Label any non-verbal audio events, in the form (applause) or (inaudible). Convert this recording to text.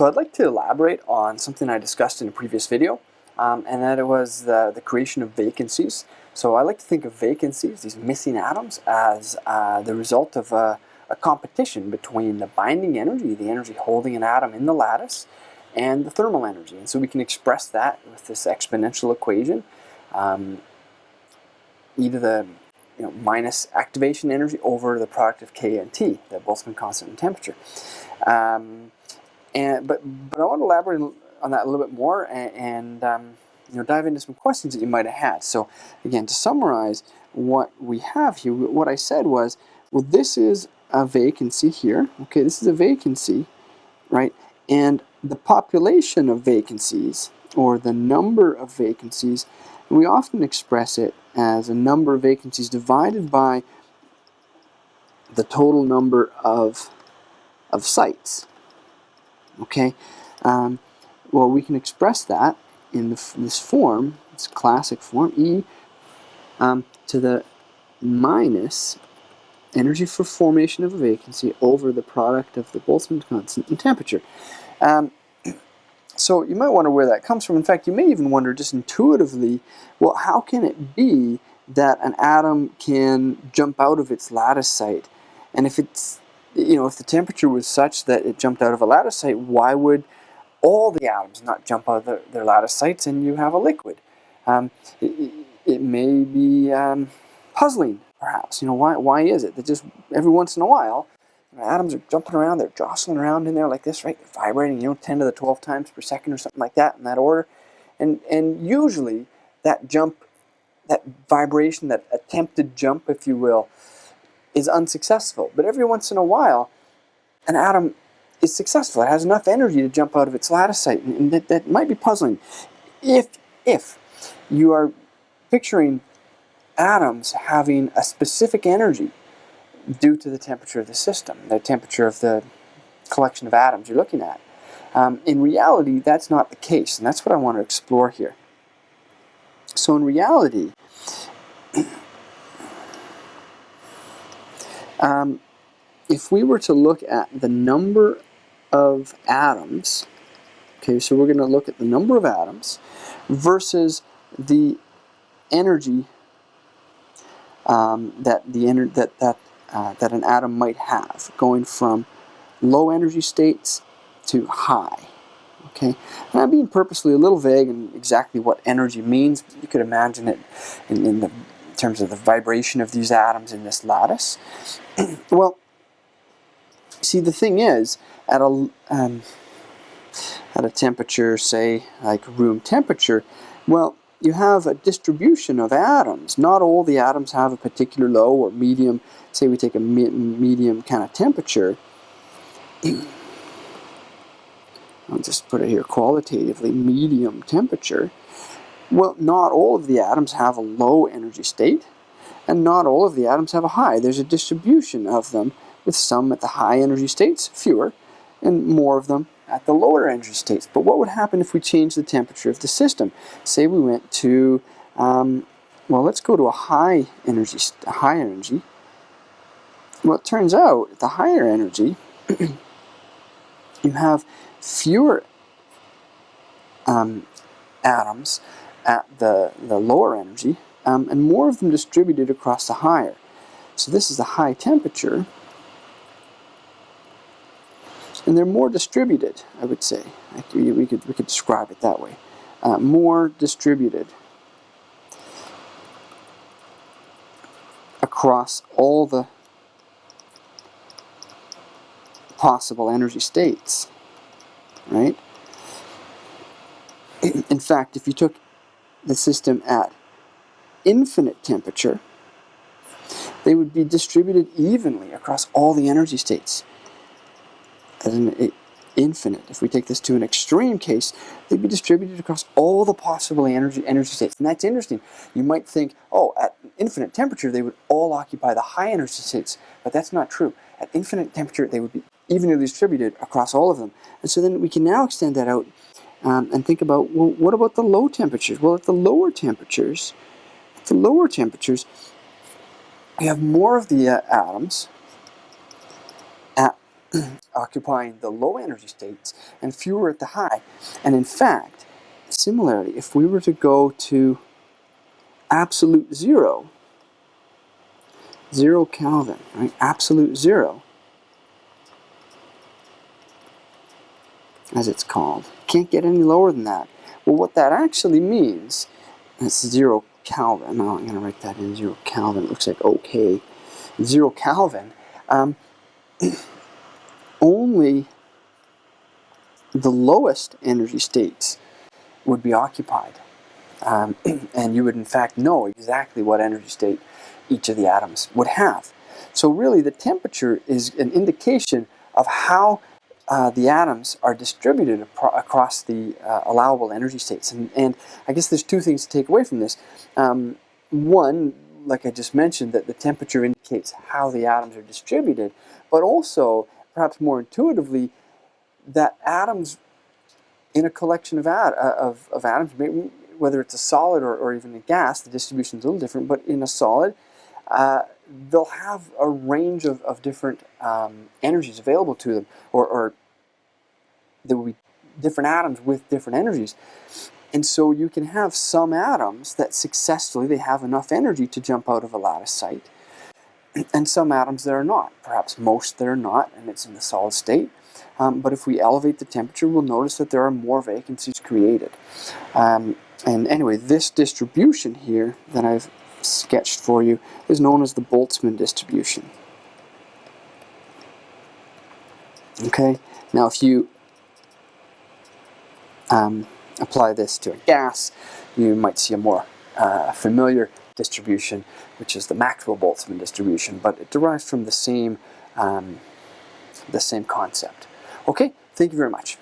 So I'd like to elaborate on something I discussed in a previous video, um, and that it was the, the creation of vacancies. So I like to think of vacancies, these missing atoms, as uh, the result of a, a, competition between the binding energy, the energy holding an atom in the lattice, and the thermal energy. And so we can express that with this exponential equation, um, e to the you know, minus activation energy over the product of K and T, the Boltzmann constant in temperature. Um, and but but I want to elaborate on that a little bit more and, and um, you know dive into some questions that you might have had. So again, to summarize what we have here, what I said was, well, this is a vacancy here. Okay, this is a vacancy, right? And the population of vacancies, or the number of vacancies, we often express it as a number of vacancies divided by the total number of, of sites. Okay, um, well we can express that in the, this form, this classic form, E um, to the minus energy for formation of a vacancy over the product of the Boltzmann constant and temperature. Um, (clears throat) so you might wonder where that comes from. In fact, you may even wonder just intuitively, well, how can it be that an atom can jump out of its lattice site? And if it's you know, if the temperature was such that it jumped out of a lattice site, why would all the atoms not jump out of their, their lattice sites and you have a liquid? Um, it, it, may be um, puzzling, perhaps. You know, why, why is it that just every once in a while, atoms are jumping around, they're jostling around in there like this, right? They're vibrating, you know, 10 to the 12 times per second or something like that in that order. And, and usually that jump, that vibration, that attempted jump, if you will, is unsuccessful. But every once in a while, an atom is successful. It has enough energy to jump out of its lattice site, and that, that might be puzzling. If, if you are picturing atoms having a specific energy due to the temperature of the system, the temperature of the collection of atoms you're looking at. Um, in reality, that's not the case, and that's what I want to explore here. So in reality, Um, if we were to look at the number of atoms, okay, so we're going to look at the number of atoms versus the energy um, that the ener that that uh, that an atom might have, going from low energy states to high. Okay, and I'm being purposely a little vague in exactly what energy means. You could imagine it in, in the terms of the vibration of these atoms in this lattice. (clears throat) well, see the thing is, at a, um, at a temperature, say, like room temperature, well, you have a distribution of atoms. Not all the atoms have a particular low or medium, say we take a me medium kind of temperature. (clears throat) I'll just put it here qualitatively, medium temperature. Well, not all of the atoms have a low energy state, and not all of the atoms have a high. There's a distribution of them, with some at the high energy states, fewer, and more of them at the lower energy states. But what would happen if we changed the temperature of the system? Say we went to, um, well, let's go to a high energy, high energy. Well, it turns out, at the higher energy, (clears throat) you have fewer um, atoms at the, the lower energy, um, and more of them distributed across the higher. So this is the high temperature, and they're more distributed, I would say. We could, we could describe it that way. Uh, more distributed across all the possible energy states, right? (clears throat) In fact, if you took the system at infinite temperature, they would be distributed evenly across all the energy states. As an infinite, if we take this to an extreme case, they'd be distributed across all the possible energy, energy states. And that's interesting. You might think, oh, at infinite temperature, they would all occupy the high energy states. But that's not true. At infinite temperature, they would be evenly distributed across all of them. And so then we can now extend that out um, and think about, well, what about the low temperatures? Well, at the lower temperatures, at the lower temperatures, we have more of the uh, atoms at (clears throat) occupying the low energy states and fewer at the high. And in fact, similarly, if we were to go to absolute zero, zero Kelvin, right? Absolute zero, as it's called. Can't get any lower than that. Well, what that actually means, it's zero Kelvin. Now I'm going to write that in zero Kelvin. It looks like okay. Zero Kelvin. Um, (clears throat) only the lowest energy states would be occupied. Um, (clears throat) and you would in fact know exactly what energy state each of the atoms would have. So really the temperature is an indication of how uh, the atoms are distributed across the uh, allowable energy states. And, and, I guess there's two things to take away from this. Um, one, like I just mentioned, that the temperature indicates how the atoms are distributed, but also, perhaps more intuitively, that atoms in a collection of, uh, of, of atoms, whether it's a solid or, or even a gas, the distribution is a little different, but in a solid, uh, they'll have a range of, of different um, energies available to them, or, or there will be different atoms with different energies. And so you can have some atoms that successfully, they have enough energy to jump out of a lattice site, and some atoms that are not. Perhaps most that are not, and it's in the solid state. Um, but if we elevate the temperature, we'll notice that there are more vacancies created. Um, and anyway, this distribution here that I've sketched for you is known as the Boltzmann distribution. Okay, now if you um, apply this to a gas, you might see a more uh, familiar distribution, which is the Maxwell-Boltzmann distribution, but it derives from the same, um, the same concept. Okay, thank you very much.